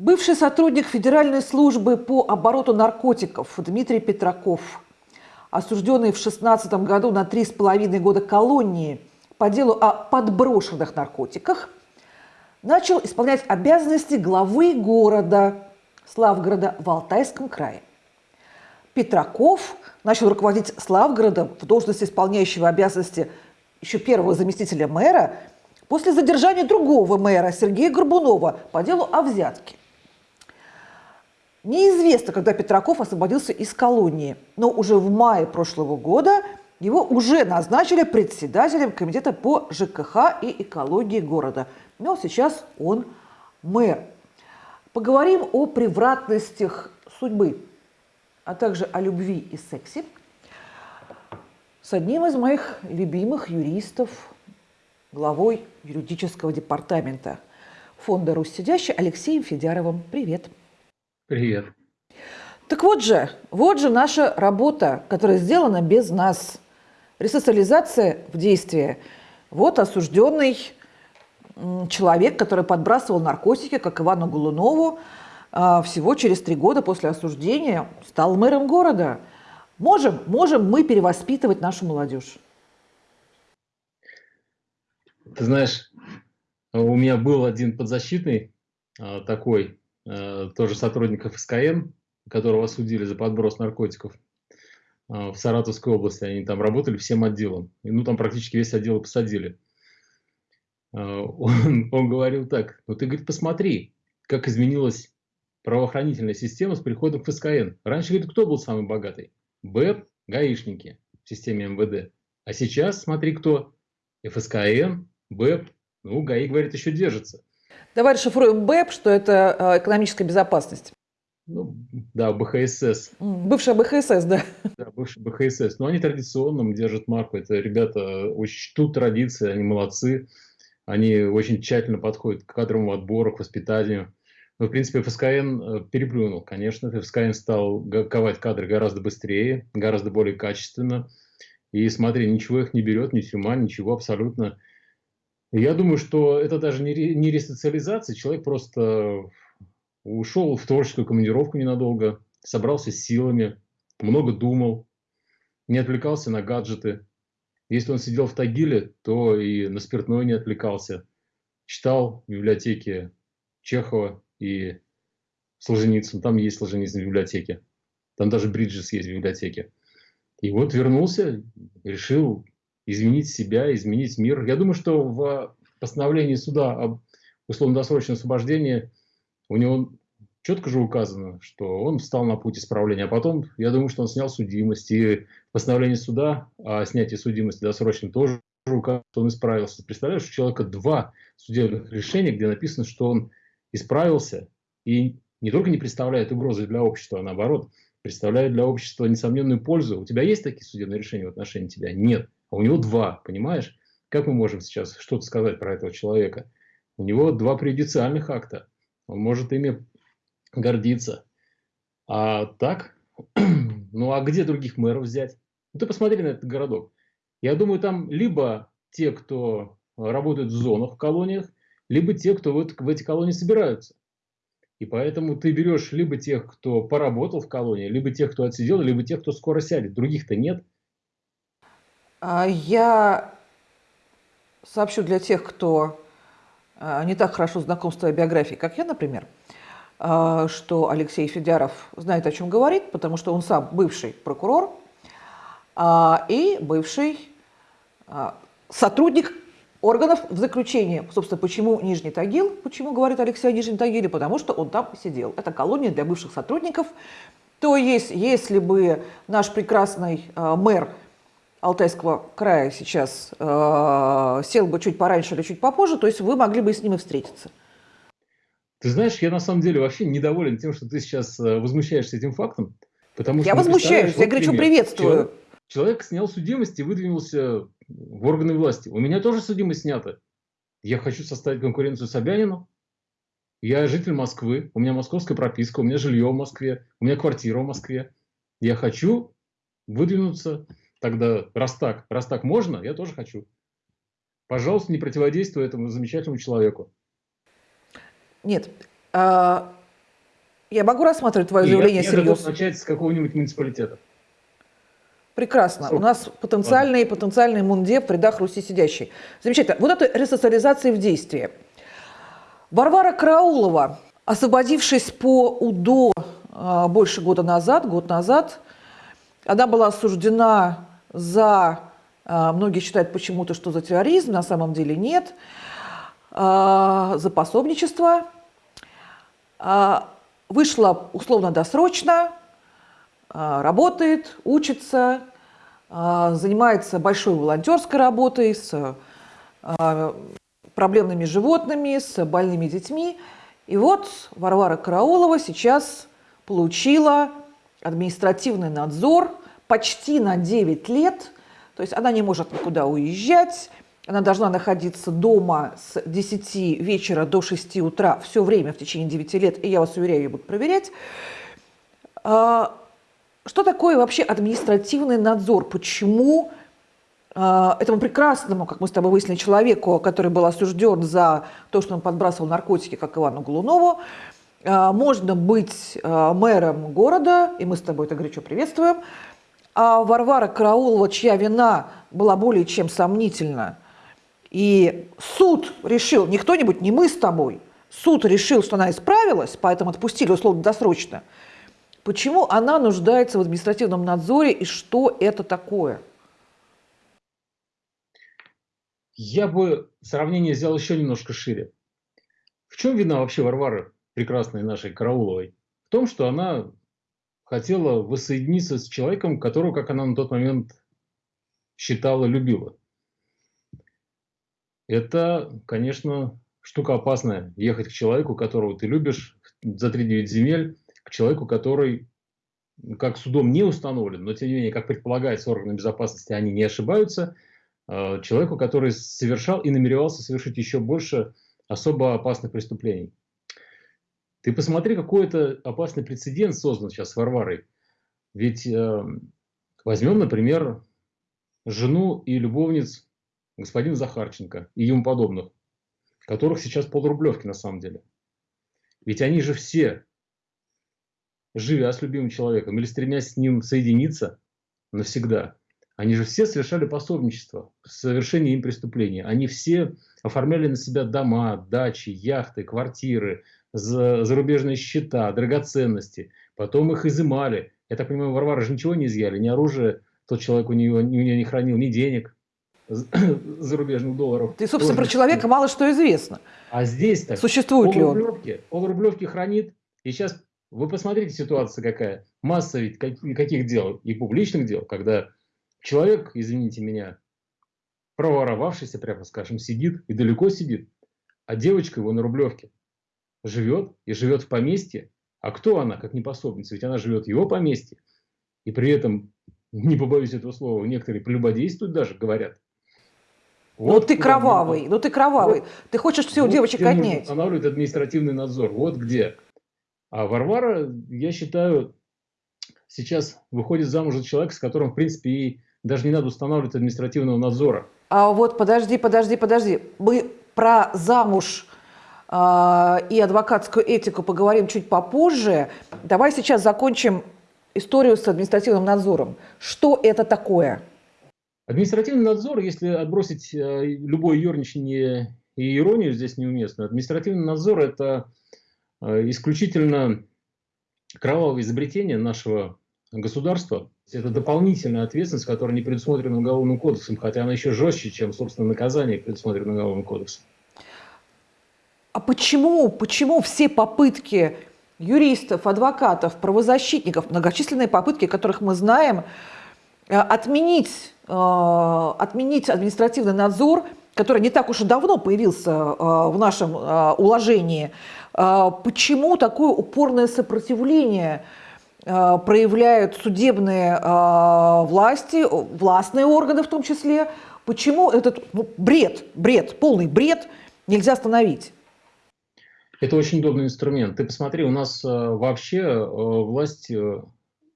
Бывший сотрудник Федеральной службы по обороту наркотиков Дмитрий Петраков, осужденный в 2016 году на три с половиной года колонии по делу о подброшенных наркотиках, начал исполнять обязанности главы города Славгорода в Алтайском крае. Петраков начал руководить Славгородом в должности исполняющего обязанности еще первого заместителя мэра после задержания другого мэра Сергея Горбунова по делу о взятке. Неизвестно, когда Петраков освободился из колонии, но уже в мае прошлого года его уже назначили председателем комитета по ЖКХ и экологии города. Но сейчас он мэр. Поговорим о превратностях судьбы, а также о любви и сексе с одним из моих любимых юристов, главой юридического департамента фонда «Руссидящий» Алексеем Федяровым. Привет. Привет. Так вот же, вот же наша работа, которая сделана без нас. Ресоциализация в действии. Вот осужденный человек, который подбрасывал наркотики, как Ивану Голунову, а, всего через три года после осуждения стал мэром города. Можем, можем мы перевоспитывать нашу молодежь? Ты знаешь, у меня был один подзащитный а, такой, тоже сотрудников СКН, которого осудили за подброс наркотиков э, в Саратовской области. Они там работали всем отделом. И, ну, там практически весь отдел посадили. Э, он, он говорил так, ну ты, говорит, посмотри, как изменилась правоохранительная система с приходом в СКН. Раньше, говорит, кто был самый богатый? БЭП, гаишники в системе МВД. А сейчас, смотри, кто? ФСКН, БЭП, ну, ГАИ, говорит, еще держится. Давай расшифруем БЭП, что это э, экономическая безопасность. Ну, да, БХСС. Бывшая БХСС, да. Да, бывшая БХСС. Но они традиционно держат марку. Это ребята очень чтут традиции, они молодцы. Они очень тщательно подходят к кадровому отбору, к воспитанию. Но, в принципе, ФСКН э, переплюнул, конечно. ФСКН стал ковать кадры гораздо быстрее, гораздо более качественно. И смотри, ничего их не берет, ни тюрьма, ничего абсолютно. Я думаю, что это даже не, не ресоциализация, человек просто ушел в творческую командировку ненадолго, собрался с силами, много думал, не отвлекался на гаджеты. Если он сидел в Тагиле, то и на спиртное не отвлекался. Читал в библиотеке Чехова и Солженицын. Там есть Солженицын в библиотеке. Там даже Бриджес есть в библиотеке. И вот вернулся, решил изменить себя, изменить мир. Я думаю, что в постановлении суда об условно-досрочном освобождении у него четко же указано, что он встал на путь исправления. А потом, я думаю, что он снял судимость. И в постановлении суда о снятии судимости досрочно тоже указано, что он исправился. Представляешь, у человека два судебных решения, где написано, что он исправился и не только не представляет угрозы для общества, а наоборот, представляет для общества несомненную пользу. У тебя есть такие судебные решения в отношении тебя? Нет а у него два, понимаешь? Как мы можем сейчас что-то сказать про этого человека? У него два преюдициальных акта. Он может ими гордиться. А так, ну а где других мэров взять? Ну ты посмотри на этот городок. Я думаю, там либо те, кто работают в зонах, в колониях, либо те, кто вот в эти колонии собираются. И поэтому ты берешь либо тех, кто поработал в колонии, либо тех, кто отсидел, либо тех, кто скоро сядет. Других-то нет. А, я сообщу для тех, кто а, не так хорошо знаком с твоей биографией, как я, например, а, что Алексей Федяров знает, о чем говорит, потому что он сам бывший прокурор и бывший сотрудник органов в заключении. Собственно, почему Нижний Тагил? Почему говорит Алексей о Нижнем Тагиле? Потому что он там сидел. Это колония для бывших сотрудников. То есть, если бы наш прекрасный мэр Алтайского края сейчас э, сел бы чуть пораньше или чуть попозже, то есть вы могли бы с ним и встретиться. Ты знаешь, я на самом деле вообще недоволен тем, что ты сейчас э, возмущаешься этим фактом. Потому я что, возмущаюсь, я говорю, что приветствую. Человек, человек снял судимость и выдвинулся в органы власти. У меня тоже судимость снята. Я хочу составить конкуренцию Собянину. Я житель Москвы, у меня московская прописка, у меня жилье в Москве, у меня квартира в Москве. Я хочу выдвинуться тогда, раз так, раз так можно, я тоже хочу. Пожалуйста, не противодействуй этому замечательному человеку. Нет, а, Я могу рассматривать твое заявление я, серьезно? Я начать с какого-нибудь муниципалитета. Прекрасно. У нас потенциальный, потенциальный мундеп в рядах Руси сидящий. Замечательно. Вот это ресоциализация в действии. Варвара Караулова, освободившись по УДО а, больше года назад, год назад, она была осуждена за, а, многие считают почему-то, что за терроризм, на самом деле нет, а, за пособничество, вышла условно-досрочно, работает, учится, занимается большой волонтерской работой с проблемными животными, с больными детьми. И вот Варвара Караулова сейчас получила административный надзор почти на 9 лет. То есть она не может никуда уезжать, она должна находиться дома с 10 вечера до 6 утра все время в течение 9 лет, и я вас уверяю, ее будут проверять. А, что такое вообще административный надзор? Почему а, этому прекрасному, как мы с тобой выяснили, человеку, который был осужден за то, что он подбрасывал наркотики, как Ивану Голунову, а, можно быть мэром города, и мы с тобой это горячо приветствуем, а Варвара Караулова, чья вина была более чем сомнительна, и суд решил, не кто-нибудь, не мы с тобой, суд решил, что она исправилась, поэтому отпустили условно-досрочно, почему она нуждается в административном надзоре и что это такое – Я бы сравнение сделал еще немножко шире. В чем вина вообще Варвары, прекрасной нашей Карауловой? В том, что она хотела воссоединиться с человеком, которого, как она на тот момент считала, любила. Это, конечно, штука опасная. Ехать к человеку, которого ты любишь, за 3-9 земель, к человеку, который, как судом не установлен, но тем не менее, как предполагается органы безопасности, они не ошибаются – Э, человеку, который совершал и намеревался совершить еще больше особо опасных преступлений. Ты посмотри, какой это опасный прецедент создан сейчас с Варварой. Ведь э, возьмем, например, жену и любовниц господина Захарченко и ему подобных, которых сейчас полрублевки на самом деле. Ведь они же все, живя с любимым человеком или стремясь с ним соединиться навсегда, они же все совершали пособничество в совершении им преступления. Они все оформляли на себя дома, дачи, яхты, квартиры, зарубежные счета, драгоценности. Потом их изымали. Я так понимаю, Варвара же ничего не изъяли, ни оружие тот человек у нее, у нее не хранил, ни денег зарубежных долларов. Ты, собственно, про человека мало что известно. А здесь так. Существует ли он? Полрублевки хранит. И сейчас вы посмотрите, ситуация какая. Масса ведь каких дел, и публичных дел, когда Человек, извините меня, проворовавшийся, прямо скажем, сидит и далеко сидит, а девочка его на Рублевке живет и живет в поместье. А кто она, как не пособница? Ведь она живет в его поместье. И при этом, не побоюсь этого слова, некоторые прелюбодействуют даже, говорят. Ну, вот ну ты кровавый, ну ты кровавый. Вот, ты хочешь все вот девочек отнять. Устанавливает административный надзор. Вот где. А Варвара, я считаю, сейчас выходит замуж за человека, с которым, в принципе, и даже не надо устанавливать административного надзора. А вот подожди, подожди, подожди. Мы про замуж и адвокатскую этику поговорим чуть попозже. Давай сейчас закончим историю с административным надзором. Что это такое? Административный надзор, если отбросить э, любое ерничание и иронию здесь неуместно, административный надзор – это э, исключительно кровавое изобретение нашего государства. Это дополнительная ответственность, которая не предусмотрена Уголовным кодексом, хотя она еще жестче, чем, собственно, наказание, предусмотрено Уголовным кодексом. А почему, почему все попытки юристов, адвокатов, правозащитников, многочисленные попытки, которых мы знаем, э, отменить, э, отменить административный надзор, который не так уж и давно появился э, в нашем уложении, почему такое упорное сопротивление – проявляют судебные власти, властные органы в том числе. Почему этот ну, бред, бред, полный бред нельзя остановить? Это очень удобный инструмент. Ты посмотри, у нас э, вообще власть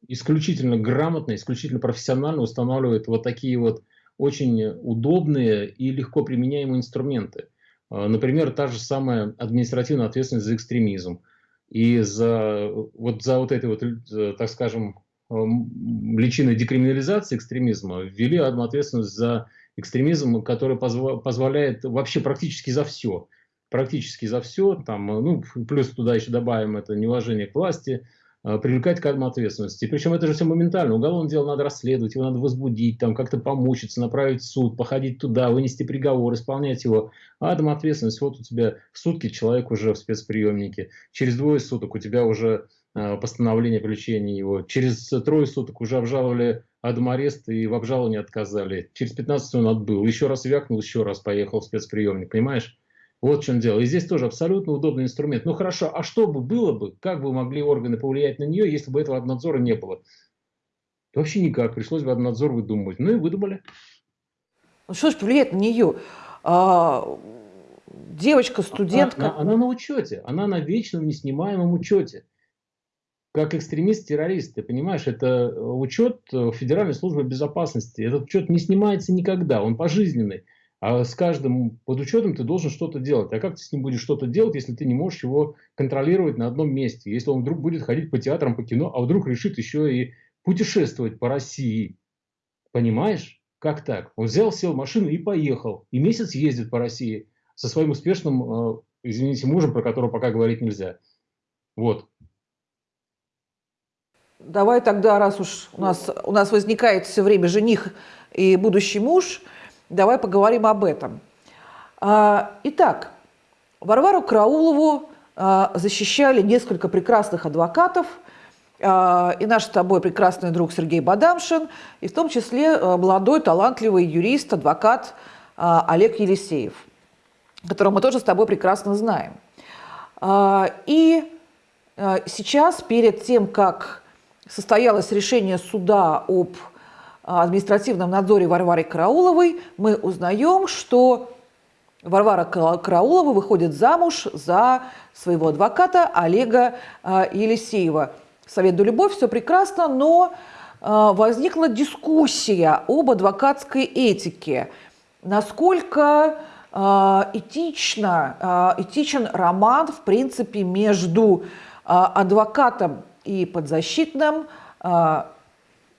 исключительно грамотно, исключительно профессионально устанавливает вот такие вот очень удобные и легко применяемые инструменты. Например, та же самая административная ответственность за экстремизм – И за вот, за вот этой вот, э, так скажем, личиной декриминализации экстремизма ввели одну ответственность за экстремизм, который позва позволяет вообще практически за все. Практически за все. Там, ну, плюс туда еще добавим это неуважение к власти, Э, привлекать к ответственности. Причем это же все моментально. Уголовное дело надо расследовать, его надо возбудить, там как-то помучиться, направить в суд, походить туда, вынести приговор, исполнять его. А адом ответственность, вот у тебя сутки человек уже в спецприемнике, через двое суток у тебя уже э, постановление о привлечении его, через трое суток уже обжаловали адом арест и в обжаловании отказали, через 15 он отбыл, еще раз вякнул, еще раз поехал в спецприемник, понимаешь? Вот в чем дело. И здесь тоже абсолютно удобный инструмент. Ну хорошо, а что бы было бы, как бы могли органы повлиять на нее, если бы этого надзора не было? Вообще никак. Пришлось бы надзор выдумывать. Ну и выдумали. Ну что ж повлияет на нее? А, девочка, студентка. Она, она, она на учете. Она на вечном неснимаемом учете. Как экстремист-террорист, ты понимаешь, это учет Федеральной службы безопасности. Этот учет не снимается никогда, он пожизненный. А с каждым под учетом ты должен что-то делать. А как ты с ним будешь что-то делать, если ты не можешь его контролировать на одном месте? Если он вдруг будет ходить по театрам, по кино, а вдруг решит еще и путешествовать по России. Понимаешь? Как так? Он взял, сел в машину и поехал. И месяц ездит по России со своим успешным, э, извините, мужем, про которого пока говорить нельзя. Вот. Давай тогда, раз уж у нас, у нас возникает все время жених и будущий муж – Давай поговорим об этом. А, итак, Варвару Краулову а, защищали несколько прекрасных адвокатов, а, и наш с тобой прекрасный друг Сергей Бадамшин, и в том числе молодой, талантливый юрист, адвокат Олег Елисеев, которого мы тоже с тобой прекрасно знаем. И сейчас, перед тем, как состоялось решение суда об административном надзоре Варвары Карауловой мы узнаем, что Варвара Караулова выходит замуж за своего адвоката Олега а, Елисеева. Совет до любовь, все прекрасно, но а, возникла дискуссия об адвокатской этике. Насколько а, этично, этичен роман, в принципе, между адвокатом и подзащитным,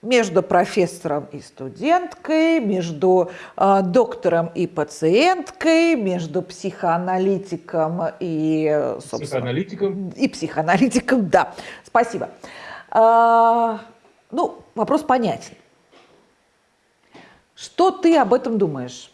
между профессором и студенткой, между э, доктором и пациенткой, между психоаналитиком и, психоаналитиком. и психоаналитиком, да. Спасибо. А, ну, вопрос понятен. Что ты об этом думаешь?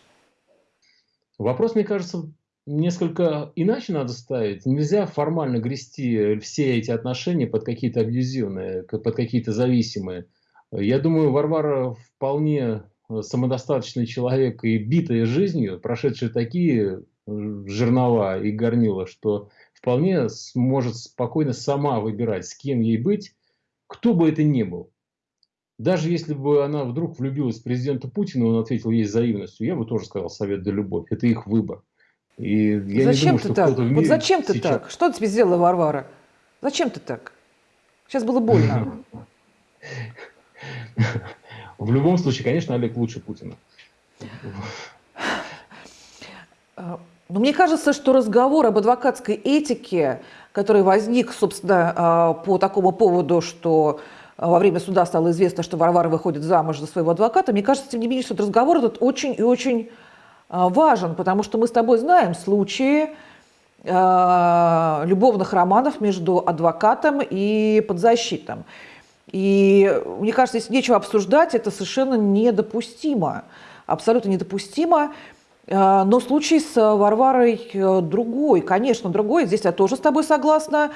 Вопрос, мне кажется, несколько иначе надо ставить. Нельзя формально грести все эти отношения под какие-то абьюзивные, под какие-то зависимые. Я думаю, Варвара вполне э, самодостаточный человек и битая жизнью, прошедший такие э, жернова и горнила, что вполне может спокойно сама выбирать, с кем ей быть, кто бы это ни был. Даже если бы она вдруг влюбилась в президента Путина, он ответил ей взаимностью, я бы тоже сказал совет да любовь. Это их выбор. И я зачем не думаю, ты так? Вот зачем ты сейчас... так? Что тебе сделала Варвара? Зачем ты так? Сейчас было больно. В любом случае, конечно, Олег лучше Путина. Но ну, мне кажется, что разговор об адвокатской этике, который возник, собственно, а, по такому поводу, что а, во время суда стало известно, что Варвара выходит замуж за своего адвоката, мне кажется, тем не менее, что этот разговор этот очень и очень а, важен, потому что мы с тобой знаем случаи любовных романов между адвокатом и подзащитным. И мне кажется, здесь нечего обсуждать, это совершенно недопустимо, абсолютно недопустимо. А, но случай с Варварой э, другой, конечно, другой, здесь я тоже с тобой согласна.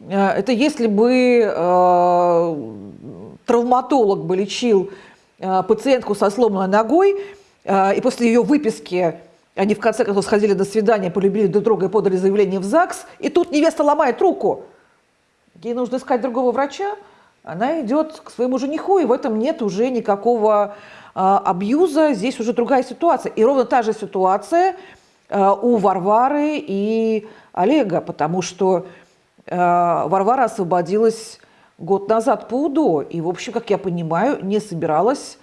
Э, это если бы э, травматолог бы лечил пациентку со сломанной ногой, и после ее выписки они в конце концов сходили на свидание, полюбили друг друга и подали заявление в ЗАГС, и тут невеста ломает руку. Ей нужно искать другого врача она идет к своему жениху, и в этом нет уже никакого а, абьюза, здесь уже другая ситуация. И ровно та же ситуация а, у Варвары и Олега, потому что а, Варвара освободилась год назад по УДО, и, в общем, как я понимаю, не собиралась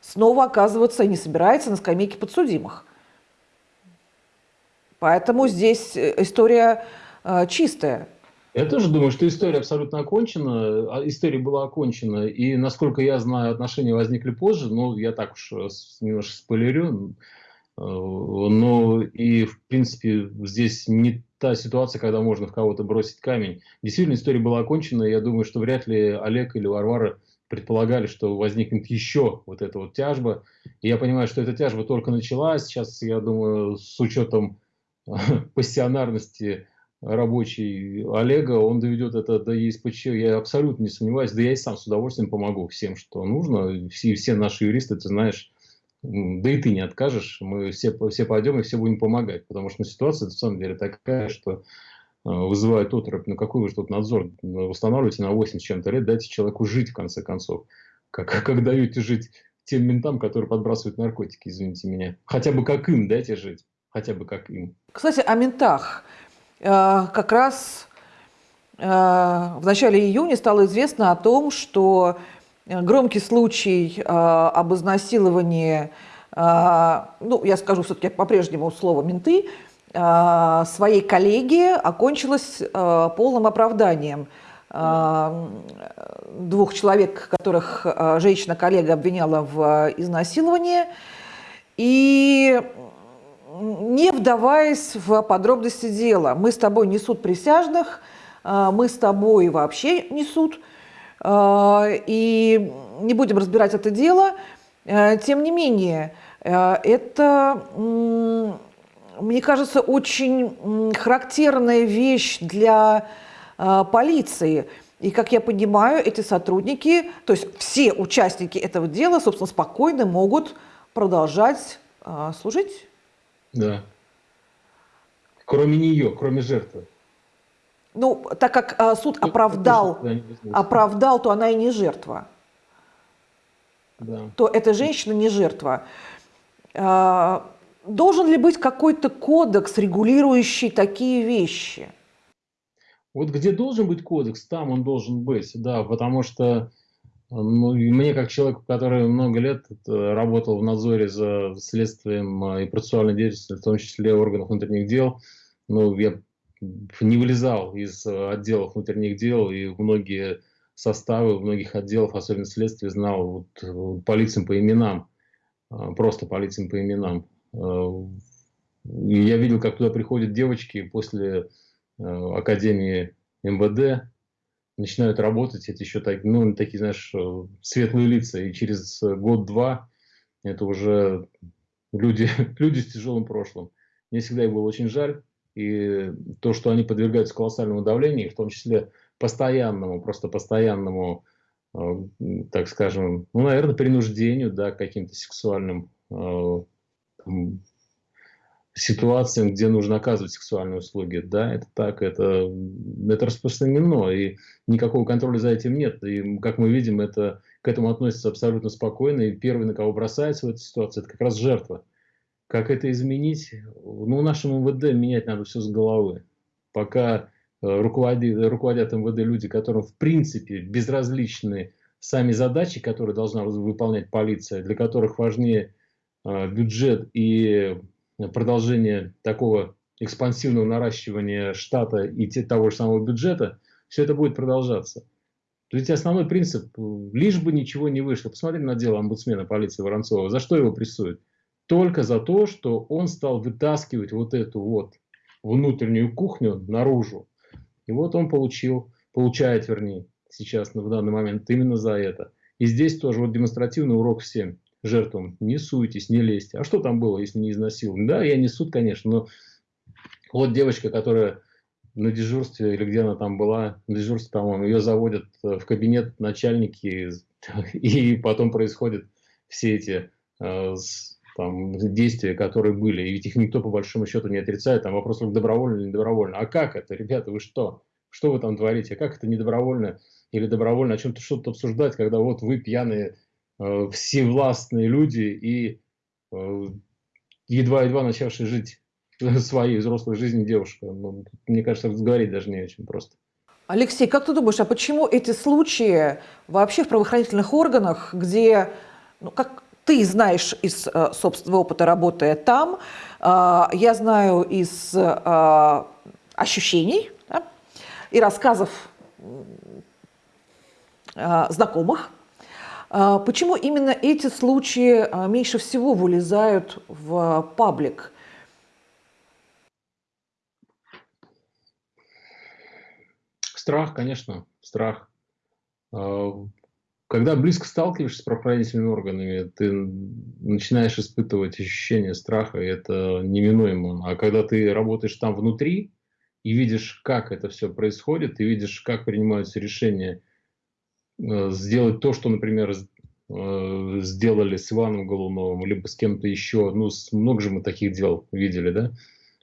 снова оказываться, не собирается на скамейке подсудимых. Поэтому здесь э, история чистая. Я тоже думаю, что история абсолютно окончена. А, история была окончена. И, насколько я знаю, отношения возникли позже. Но я так уж э, немножко спойлерю. Э, но и, в принципе, здесь не та ситуация, когда можно в кого-то бросить камень. Действительно, история была окончена. Я думаю, что вряд ли Олег или Варвара предполагали, что возникнет еще вот эта вот тяжба. И я понимаю, что эта тяжба только началась. Сейчас, я думаю, с учетом пассионарности рабочий Олега, он доведет это до ЕСПЧ, я абсолютно не сомневаюсь, да я и сам с удовольствием помогу всем, что нужно. Все, все наши юристы, ты знаешь, да и ты не откажешь, мы все, все пойдем и все будем помогать, потому что ситуация на самом деле такая, что э, вызывает отрыв. Ну какой вы же тут надзор устанавливаете на 8 с чем-то лет, дайте человеку жить в конце концов. Как, как даете жить тем ментам, которые подбрасывают наркотики, извините меня. Хотя бы как им дайте жить, хотя бы как им. Кстати, о ментах. Э, как раз э, в начале июня стало известно о том, что громкий случай об изнасиловании, ну, я скажу все-таки по-прежнему слово «менты», своей коллеги окончилось полным оправданием двух человек, которых женщина-коллега обвиняла в изнасиловании. И не вдаваясь в подробности дела, мы с тобой не суд присяжных, а, мы с тобой вообще не суд, а, и не будем разбирать это дело. А, тем не менее, это, мне кажется, очень характерная вещь для полиции. И, как я понимаю, эти сотрудники, то есть все участники этого дела, собственно, спокойно могут продолжать служить да. Кроме нее, кроме жертвы. Ну, так как э, суд ну, оправдал, оправдал, то она и не жертва. Да. То эта женщина не жертва. Э, должен ли быть какой-то кодекс, регулирующий такие вещи? Вот где должен быть кодекс, там он должен быть, да, потому что мне, как человеку, который много лет э, работал в надзоре за следствием э, и процессуальной деятельностью, в том числе органов внутренних дел, ну, я не вылезал из э, отделов внутренних дел, и многие составы многих отделов, особенно следствия, знал вот, по лицам, по именам, просто по лицам, по именам. И я видел, как туда приходят девочки после Академии МВД, начинают работать, это еще так, ну, такие, знаешь, э, светлые лица, и через год-два это уже люди, люди с тяжелым прошлым. Мне всегда их было очень жаль, и то, что они подвергаются колоссальному давлению, в том числе постоянному, просто постоянному, э, так скажем, ну, наверное, принуждению, да, каким-то сексуальным э, ситуациям, где нужно оказывать сексуальные услуги. Да, это так, это, это распространено, и никакого контроля за этим нет. И, как мы видим, это, к этому относится абсолютно спокойно, и первый, на кого бросается в этой ситуации, это как раз жертва. Как это изменить? Ну, нашему МВД менять надо все с головы. Пока э, руководят, руководят МВД люди, которым, в принципе, безразличны сами задачи, которые должна выполнять полиция, для которых важнее э, бюджет и продолжение такого экспансивного наращивания штата и того же самого бюджета, все это будет продолжаться. То есть основной принцип, лишь бы ничего не вышло. Посмотрим на дело омбудсмена полиции Воронцова. За что его прессуют? Только за то, что он стал вытаскивать вот эту вот внутреннюю кухню наружу. И вот он получил, получает, вернее, сейчас, в данный момент, именно за это. И здесь тоже вот демонстративный урок всем жертвам, не суйтесь, не лезьте. А что там было, если не изнасилование? Да, я не суд, конечно, но вот девочка, которая на дежурстве, или где она там была, на дежурстве, по-моему, ее заводят в кабинет начальники, и потом происходят все эти э, там, действия, которые были. И ведь их никто по большому счету не отрицает. Там вопрос только добровольно или не добровольно. А как это, ребята, вы что? Что вы там творите? Как это не добровольно или добровольно? О чем-то что-то обсуждать, когда вот вы пьяные Э, всевластные люди и э, едва-едва начавшие жить своей взрослой жизнью девушка. Ну, мне кажется, говорить даже не о чем просто. Алексей, как ты думаешь, а почему эти случаи вообще в правоохранительных органах, где, ну, как ты знаешь из э, собственного опыта, работая там, я знаю из ощущений, да, и рассказов а, знакомых. А, почему именно эти случаи а, меньше всего вылезают в паблик? Страх, конечно, страх. Когда близко сталкиваешься с правоохранительными органами, ты начинаешь испытывать ощущение страха, и это неминуемо. А когда ты работаешь там внутри и видишь, как это все происходит, и видишь, как принимаются решения, сделать то, что, например, э, сделали с Иваном Голуновым, либо с кем-то еще, ну, много же мы таких дел видели, да,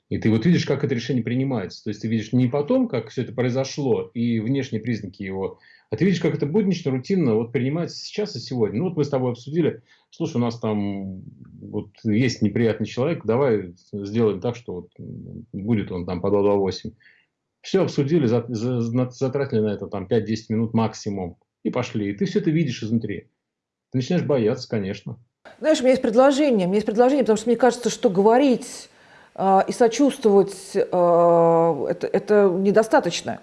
и ты вот видишь, как это решение принимается. То есть ты видишь не потом, как все это произошло, и внешние признаки его, а ты видишь, как это буднично, рутинно вот принимается сейчас и сегодня. Ну вот мы с тобой обсудили, слушай, у нас там вот есть неприятный человек, давай сделаем так, что вот будет он там по 228. Все обсудили, затратили на это там 5-10 минут максимум и пошли. И ты все это видишь изнутри. Ты начинаешь бояться, конечно. Знаешь, у меня есть предложение. У меня есть предложение, потому что мне кажется, что говорить э, и сочувствовать э, это, это недостаточно.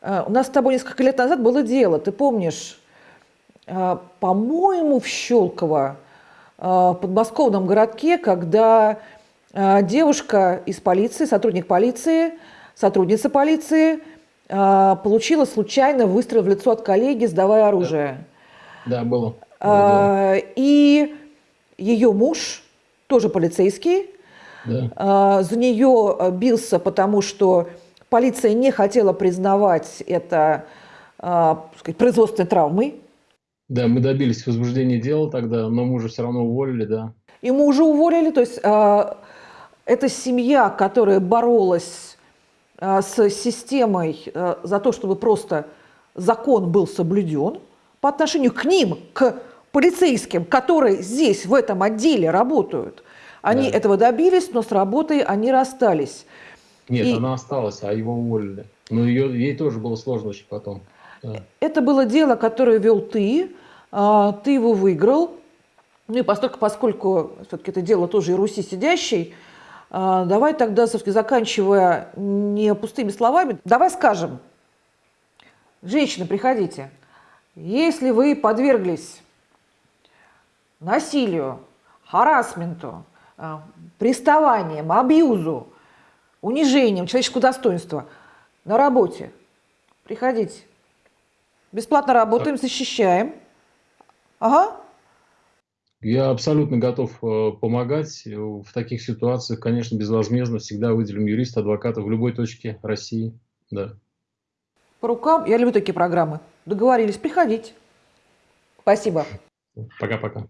Э, у нас с тобой несколько лет назад было дело, ты помнишь, э, по-моему, в Щелково, э, в подмосковном городке, когда э, девушка из полиции, сотрудник полиции, сотрудница полиции – получила случайно выстрел в лицо от коллеги, сдавая оружие. Да, да было. А, и ее муж, тоже полицейский, да. а, за нее а, бился, потому что полиция не хотела признавать это а, сказать, производственной травмой. Да, мы добились возбуждения дела тогда, но мужа все равно уволили, да. И мужа уволили, то есть а, это семья, которая боролась Э, с системой э, за то, чтобы просто закон был соблюден по отношению к ним, к полицейским, которые здесь, в этом отделе работают. Они да. этого добились, но с работой они расстались. Нет, И... она осталась, а его уволили. Но ее, ей тоже было сложно очень потом. Да. Это было дело, которое вел ты, а, ты его выиграл. Ну и поскольку, поскольку все-таки это дело тоже и Руси сидящий, а, давай тогда, все-таки заканчивая не пустыми словами, давай скажем, женщины, приходите, если вы подверглись насилию, харасменту, а, приставаниям, абьюзу, унижением человеческого достоинства на работе, приходите. Бесплатно работаем, защищаем. Ага. Я абсолютно готов э, помогать. В таких ситуациях, конечно, безвозмездно всегда выделим юриста, адвоката в любой точке России. Да. По рукам. Я люблю такие программы. Договорились. Приходите. Спасибо. Пока-пока.